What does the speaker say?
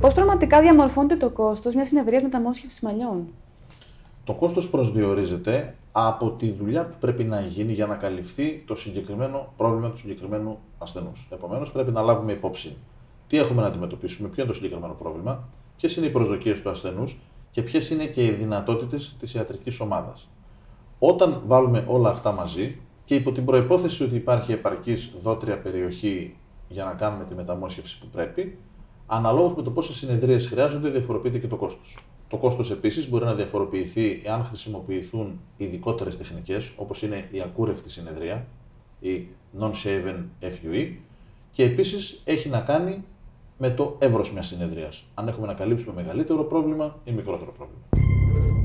Πώς πραγματικά διαμορφώνεται το κόστος μιας συνεδρίας μεταμόσχευσης μαλλιών; Το κόστος προσδιορίζεται από τη δουλειά που πρέπει να γίνει για να καλυφθεί το συγκεκριμένο πρόβλημα του συγκεκριμένου ασθενούς. Επομένως, πρέπει να λάβουμε υπόψη τι έχουμε να αντιμετωπίσουμε, ποιο είναι το συγκεκριμένο πρόβλημα, ποιες είναι οι προσδοκίες του ασθενούς και ποιες είναι και οι δυνατότητες της ιατρικής ομάδας. Όταν βάλουμε όλα αυτά μαζί και υπό την προπόθεση ότι υπάρχει επαρκής δότρια περιοχή για να κάνουμε τη μεταμόσχευση που πρέπει, αναλόγως με το πόσες συνεδρίες χρειάζονται, διαφοροποιείται και το κόστος. Το κόστος επίσης μπορεί να διαφοροποιηθεί εάν χρησιμοποιηθούν ειδικότερες τεχνικές, όπως είναι η ακούρευτη συνεδρία, η non-shaven FUE, και επίσης έχει να κάνει με το εύρος μιας συνεδρίας. Αν έχουμε να καλύψουμε μεγαλύτερο πρόβλημα ή μικρότερο πρόβλημα.